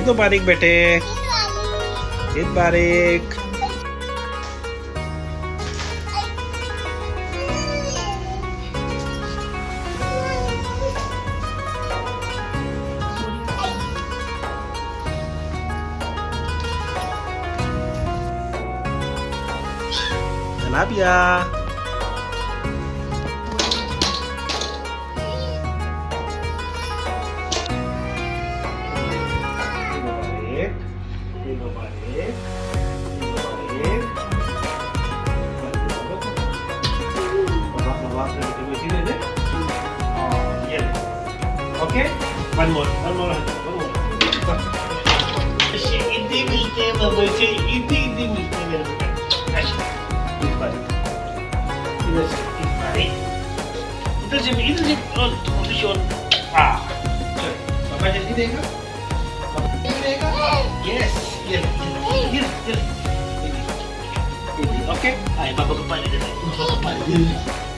तो बारीक बेटे बारिक मुबारक Labia. Sini deh. Oh, yeah. Okay? One more. One more. One more. Ah. Yes. Oke. Ayo, bapak kepala dulu. Bapak kepala dulu.